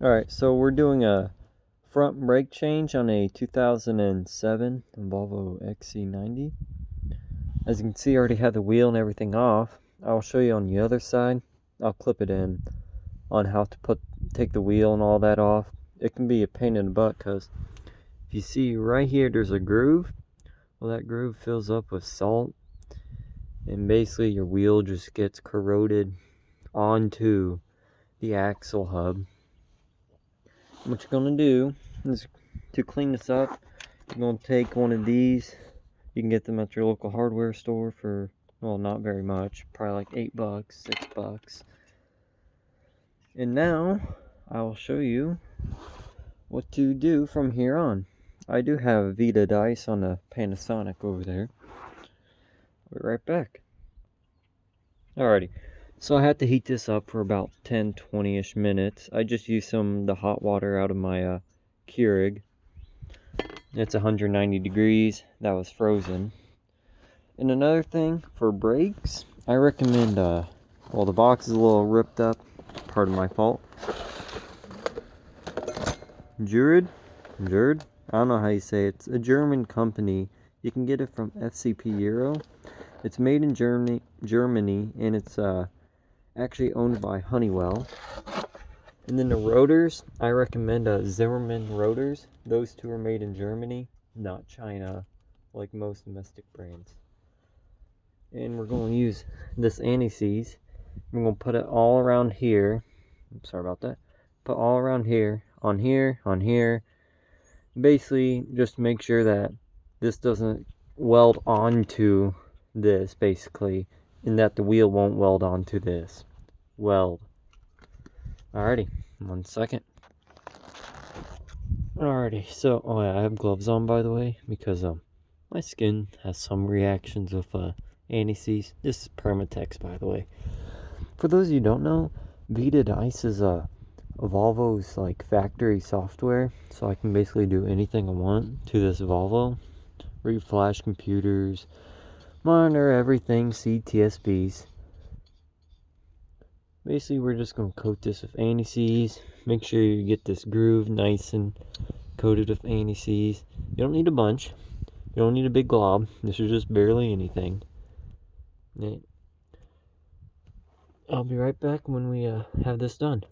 Alright, so we're doing a front brake change on a 2007 Volvo XC90. As you can see, I already have the wheel and everything off. I'll show you on the other side. I'll clip it in on how to put take the wheel and all that off. It can be a pain in the butt because if you see right here, there's a groove. Well, that groove fills up with salt and basically your wheel just gets corroded onto the axle hub what you're to do is to clean this up you're to take one of these. You can get them at your local hardware store for well not very much probably like eight bucks six bucks. And now I will show you what to do from here on. I do have VIDA DiCE on the Panasonic over there. I'll be right back. Alrighty so I had to heat this up for about 10 20ish minutes. I just used some the hot water out of my uh, Keurig. It's 190 degrees. That was frozen. And another thing for brakes, I recommend uh well the box is a little ripped up, part of my fault. Jurid, Jurid, I don't know how you say it. It's a German company. You can get it from FCP Euro. It's made in Germany, Germany, and it's uh actually owned by Honeywell. And then the rotors, I recommend uh, Zimmermann rotors. Those two are made in Germany, not China, like most domestic brands. And we're going to use this anti-seize. We're going to put it all around here. I'm sorry about that. Put all around here, on here, on here. Basically, just make sure that this doesn't weld onto this, basically, and that the wheel won't weld onto this weld. Alrighty, one second. Alrighty, so oh yeah, I have gloves on by the way because um my skin has some reactions with uh anti-seize. This is Permatex by the way. For those of you don't know, VIDA DiCE is a, a Volvo's like factory software, so I can basically do anything I want to this Volvo. Read flash computers, monitor everything, see TSBs basically we're just going to coat this with anti-seize make sure you get this groove nice and coated with anti-seize you don't need a bunch. You don't need a big glob. This is just barely anything. I'll be right back when we uh, have this done.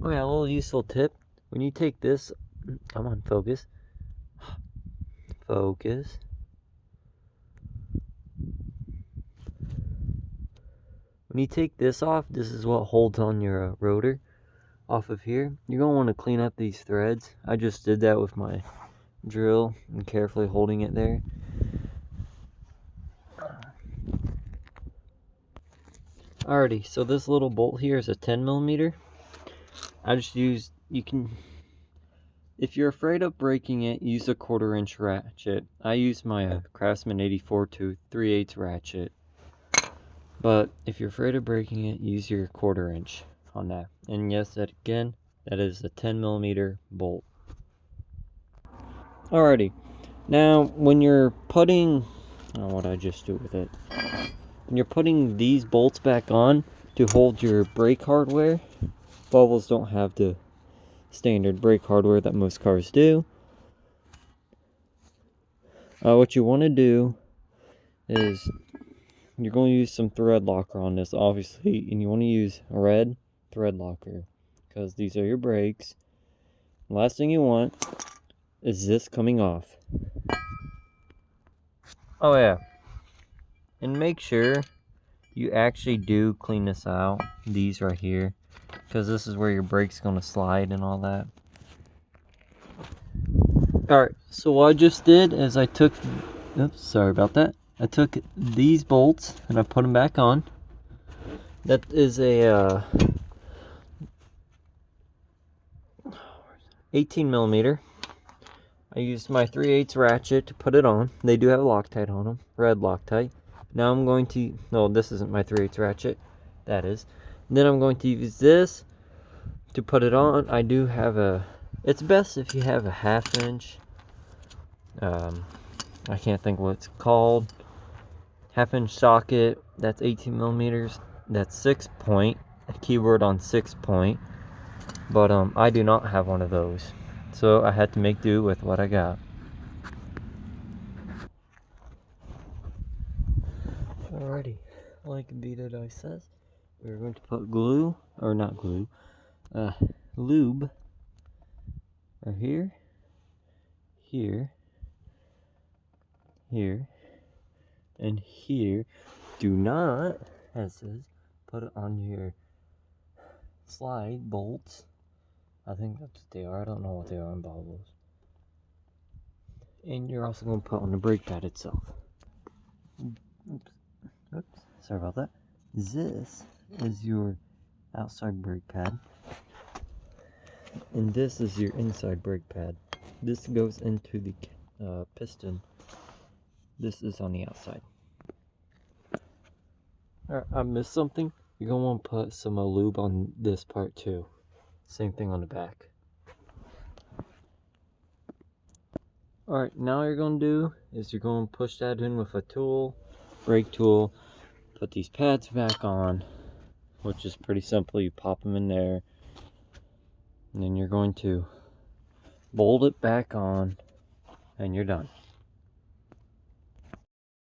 Oh yeah a little useful tip. When you take this come on focus. Focus When you take this off, this is what holds on your uh, rotor off of here. You're going to want to clean up these threads. I just did that with my drill and carefully holding it there. Alrighty, so this little bolt here is a 10 millimeter. I just used, you can, if you're afraid of breaking it, use a quarter inch ratchet. I use my uh, Craftsman 84 to 3 8 ratchet. But if you're afraid of breaking it, use your quarter inch on that. And yes, that again, that is a 10 millimeter bolt. Alrighty. Now, when you're putting, oh, what I just do with it? When you're putting these bolts back on to hold your brake hardware, Volvos don't have the standard brake hardware that most cars do. Uh, what you want to do is you're going to use some thread locker on this obviously and you want to use a red thread locker because these are your brakes last thing you want is this coming off. Oh yeah. And make sure you actually do clean this out these right here because this is where your brake's going to slide and all that. Alright so what I just did is I took oops sorry about that I took these bolts and I put them back on. That is a uh, 18 millimeter. I used my 3 8 ratchet to put it on. They do have Loctite on them, red Loctite. Now I'm going to, no, this isn't my 3 8 ratchet. That is. And then I'm going to use this to put it on. I do have a, it's best if you have a half inch. Um, I can't think what it's called half inch socket that's 18 millimeters that's six point a keyword on six point But um, I do not have one of those. So I had to make do with what I got. Alrighty, like VIDA DiCE says, we're going to put glue, or not glue, uh, lube right here, here, here, and here. Do not, as it says, put it on your slide bolts. I think that's what they are. I don't know what they are on Volvos. And you're also going to put on the brake pad itself. Oops. Oops. Sorry about that. This is your outside brake pad. And this is your inside brake pad. This goes into the uh, piston. This is on the outside. Alright, I missed something. You're going to want to put some uh, lube on this part too. Same thing on the back. Alright, now you're going to do is you're going to push that in with a tool, brake tool, put these pads back on, which is pretty simple. You pop them in there, and then you're going to bolt it back on, and you're done.